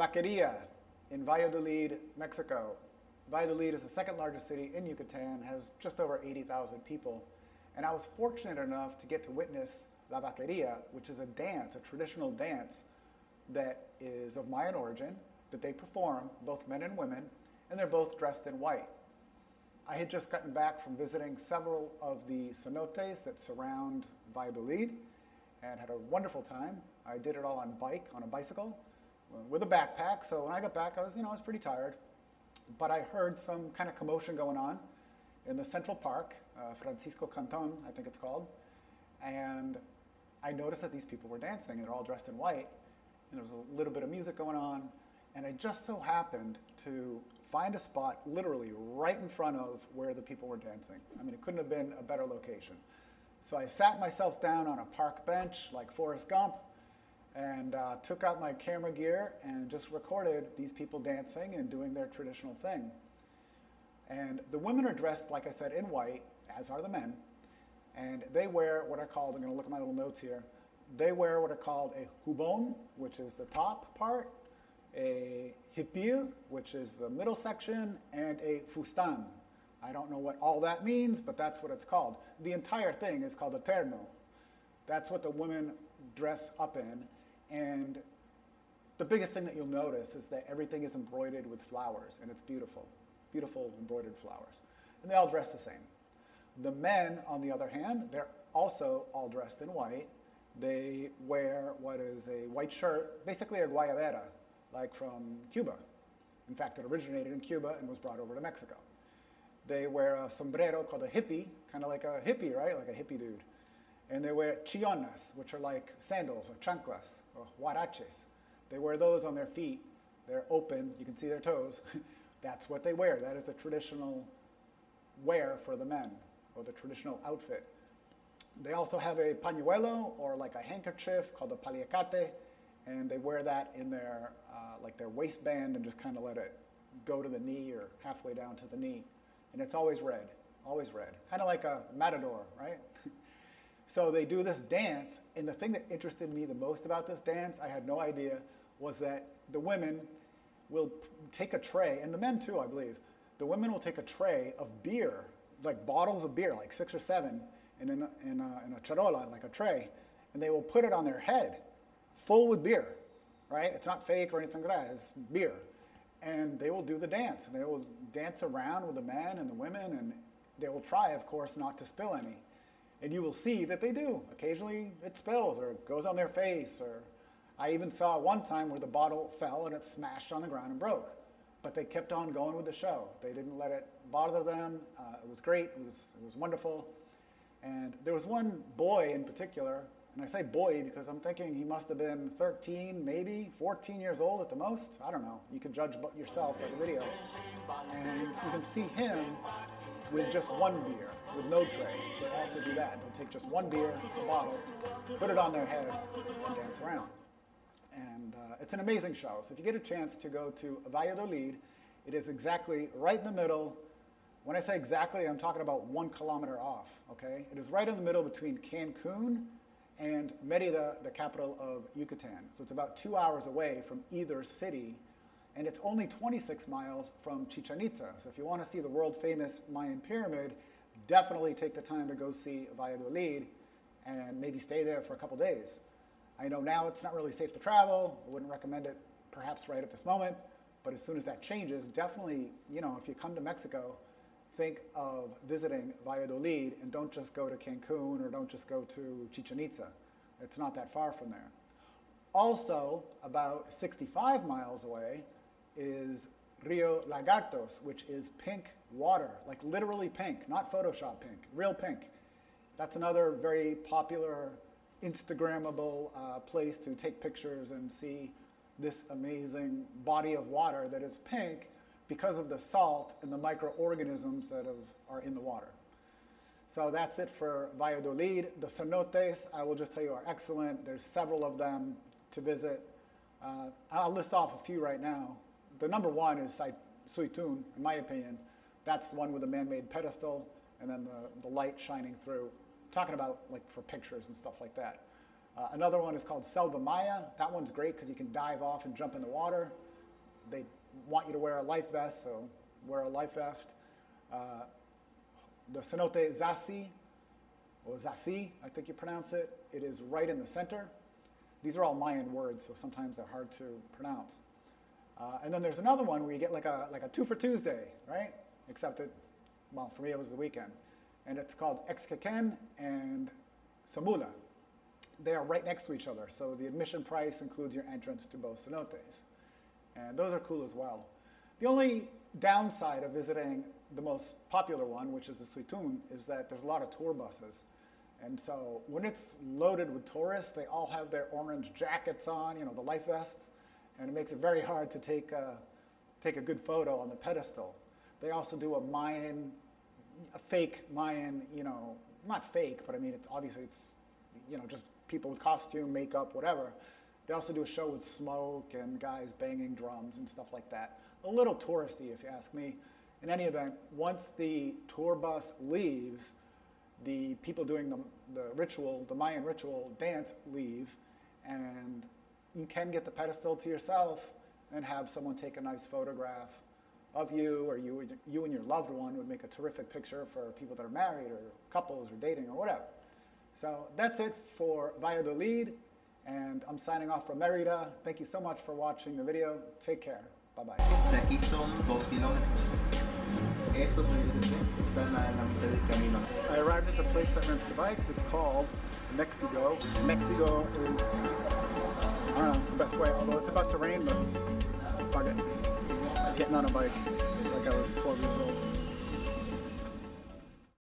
Vaqueria in Valladolid, Mexico. Valladolid is the second largest city in Yucatan, has just over 80,000 people. And I was fortunate enough to get to witness La Vaqueria, which is a dance, a traditional dance that is of Mayan origin, that they perform, both men and women, and they're both dressed in white. I had just gotten back from visiting several of the cenotes that surround Valladolid and had a wonderful time. I did it all on bike, on a bicycle, with a backpack. So when I got back, I was, you know, I was pretty tired. But I heard some kind of commotion going on in the Central Park, uh, Francisco Canton, I think it's called. And I noticed that these people were dancing and they're all dressed in white. And there was a little bit of music going on. And I just so happened to find a spot literally right in front of where the people were dancing. I mean, it couldn't have been a better location. So I sat myself down on a park bench like Forrest Gump and uh, took out my camera gear and just recorded these people dancing and doing their traditional thing. And the women are dressed, like I said, in white, as are the men. And they wear what are called, I'm going to look at my little notes here, they wear what are called a jubón, which is the top part, a hipil, which is the middle section, and a fustan. I don't know what all that means, but that's what it's called. The entire thing is called a terno. That's what the women dress up in. And the biggest thing that you'll notice is that everything is embroidered with flowers, and it's beautiful. Beautiful embroidered flowers. And they all dress the same. The men, on the other hand, they're also all dressed in white. They wear what is a white shirt, basically a guayabera, like from Cuba. In fact, it originated in Cuba and was brought over to Mexico. They wear a sombrero called a hippie, kind of like a hippie, right? Like a hippie dude. And they wear chionas, which are like sandals or chanclas or huaraches. They wear those on their feet. They're open, you can see their toes. That's what they wear. That is the traditional wear for the men, or the traditional outfit. They also have a pañuelo, or like a handkerchief called a paliacate, and they wear that in their, uh, like their waistband and just kind of let it go to the knee or halfway down to the knee. And it's always red, always red. Kind of like a matador, right? So they do this dance, and the thing that interested me the most about this dance, I had no idea, was that the women will take a tray, and the men too, I believe. The women will take a tray of beer, like bottles of beer, like six or seven, in, a, in, a, in a charola, like a tray, and they will put it on their head, full with beer, right? It's not fake or anything like that, it's beer. And they will do the dance, and they will dance around with the men and the women, and they will try, of course, not to spill any. And you will see that they do. Occasionally it spills or it goes on their face. Or I even saw one time where the bottle fell and it smashed on the ground and broke. But they kept on going with the show. They didn't let it bother them. Uh, it was great. It was, it was wonderful. And there was one boy in particular, and I say boy because I'm thinking he must have been 13, maybe 14 years old at the most. I don't know. You can judge yourself by the video. And you can see him with just one beer, with no tray. They also do that. They'll take just one beer, a bottle, put it on their head, and dance around. And uh, it's an amazing show. So if you get a chance to go to Valladolid, it is exactly right in the middle. When I say exactly, I'm talking about one kilometer off, okay? It is right in the middle between Cancun and Merida, the capital of Yucatan. So it's about two hours away from either city and it's only 26 miles from Chichen Itza. So if you want to see the world famous Mayan pyramid, definitely take the time to go see Valladolid and maybe stay there for a couple days. I know now it's not really safe to travel. I wouldn't recommend it perhaps right at this moment, but as soon as that changes, definitely, you know, if you come to Mexico, think of visiting Valladolid and don't just go to Cancun or don't just go to Chichen Itza. It's not that far from there. Also, about 65 miles away, is Rio Lagartos, which is pink water, like literally pink, not Photoshop pink, real pink. That's another very popular Instagrammable uh, place to take pictures and see this amazing body of water that is pink because of the salt and the microorganisms that have, are in the water. So that's it for Valladolid. The cenotes, I will just tell you, are excellent. There's several of them to visit. Uh, I'll list off a few right now the number one is Suytun, in my opinion. That's the one with the man-made pedestal and then the, the light shining through. I'm talking about like for pictures and stuff like that. Uh, another one is called Selva Maya. That one's great because you can dive off and jump in the water. they want you to wear a life vest, so wear a life vest. Uh, the cenote Zací, or Zací, I think you pronounce it, it is right in the center. These are all Mayan words, so sometimes they're hard to pronounce. Uh, and then there's another one where you get like a, like a two for Tuesday, right? Except it, well, for me it was the weekend. And it's called X'Kekén and Samula. They are right next to each other, so the admission price includes your entrance to both cenotes. And those are cool as well. The only downside of visiting the most popular one, which is the Suytun, is that there's a lot of tour buses. And so when it's loaded with tourists, they all have their orange jackets on, you know, the life vests, and it makes it very hard to take a, take a good photo on the pedestal. They also do a Mayan, a fake Mayan, you know, not fake, but I mean, it's obviously it's, you know, just people with costume, makeup, whatever. They also do a show with smoke and guys banging drums and stuff like that. A little touristy, if you ask me. In any event, once the tour bus leaves, the people doing the, the ritual, the Mayan ritual dance leave, and you can get the pedestal to yourself and have someone take a nice photograph of you or you, you and your loved one would make a terrific picture for people that are married or couples or dating or whatever. So that's it for Valladolid, and I'm signing off from Merida. Thank you so much for watching the video. Take care. Bye-bye. De aquí son dos kilómetros. Estos están a la mitad del camino. I arrived at the place that rents the bikes. It's called Mexico. Mexico is, I don't know, the best way, although it's about to rain, but uh, fuck it. Getting on a bike like I was 12 years old.